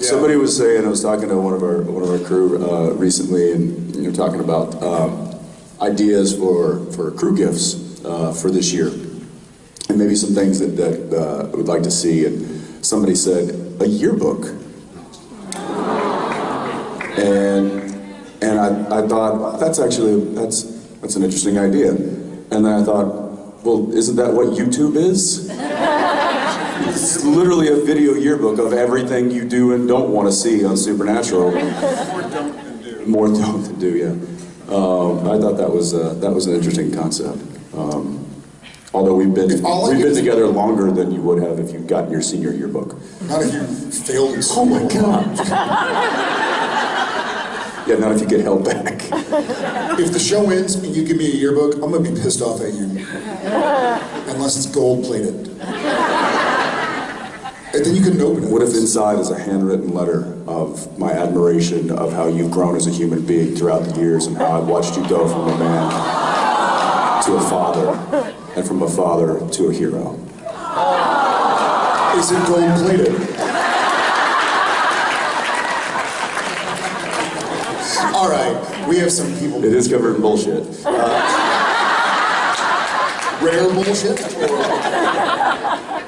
Somebody was saying, I was talking to one of our one of our crew uh, recently, and you know, talking about um, ideas for for crew gifts uh, for this year, and maybe some things that that uh, would like to see. And somebody said a yearbook, and and I, I thought that's actually that's that's an interesting idea. And then I thought, well, isn't that what YouTube is? It's literally a video yearbook of everything you do and don't want to see on Supernatural. More don't than do. More don't than do, yeah. Um, I thought that was uh, that was an interesting concept. Um, although we've been If all I we've been is- together longer than you would have if you'd gotten your senior yearbook. Not if you failed in Oh school. my god! yeah, not if you get held back. If the show ends and you give me a yearbook, I'm gonna be pissed off at you. Unless it's gold plated. And then you couldn't open it. What if inside is a handwritten letter of my admiration of how you've grown as a human being throughout the years and how I've watched you go from a man to a father and from a father to a hero? Is it gold plated? All right, we have some people. It is covered in bullshit. Uh, rare bullshit?